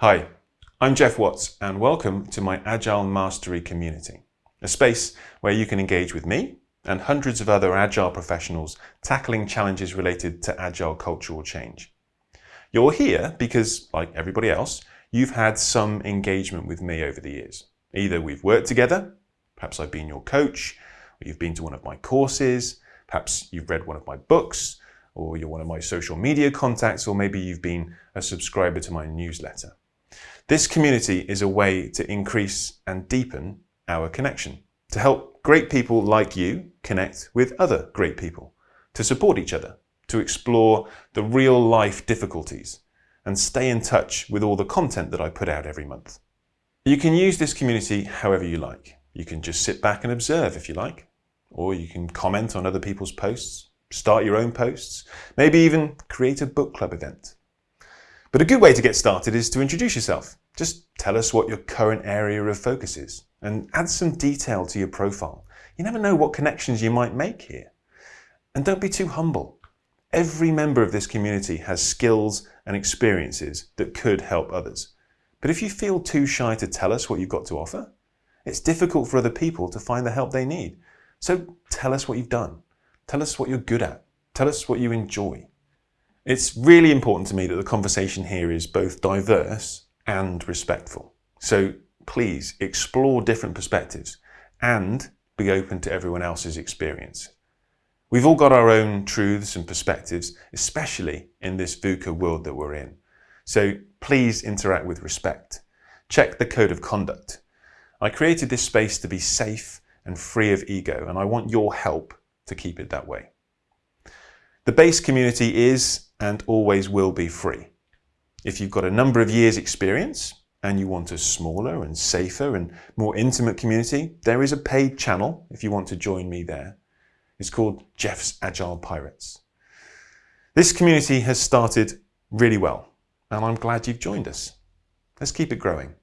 Hi, I'm Geoff Watts and welcome to my Agile Mastery community, a space where you can engage with me and hundreds of other Agile professionals tackling challenges related to Agile cultural change. You're here because, like everybody else, you've had some engagement with me over the years. Either we've worked together, perhaps I've been your coach, or you've been to one of my courses, perhaps you've read one of my books, or you're one of my social media contacts, or maybe you've been a subscriber to my newsletter. This community is a way to increase and deepen our connection, to help great people like you connect with other great people, to support each other, to explore the real life difficulties, and stay in touch with all the content that I put out every month. You can use this community however you like. You can just sit back and observe if you like, or you can comment on other people's posts, start your own posts, maybe even create a book club event. But a good way to get started is to introduce yourself. Just tell us what your current area of focus is and add some detail to your profile. You never know what connections you might make here. And don't be too humble. Every member of this community has skills and experiences that could help others. But if you feel too shy to tell us what you've got to offer, it's difficult for other people to find the help they need. So tell us what you've done. Tell us what you're good at. Tell us what you enjoy. It's really important to me that the conversation here is both diverse and respectful. So please explore different perspectives and be open to everyone else's experience. We've all got our own truths and perspectives, especially in this VUCA world that we're in. So please interact with respect. Check the code of conduct. I created this space to be safe and free of ego, and I want your help to keep it that way. The base community is and always will be free. If you've got a number of years experience and you want a smaller and safer and more intimate community, there is a paid channel if you want to join me there. It's called Geoff's Agile Pirates. This community has started really well and I'm glad you've joined us. Let's keep it growing.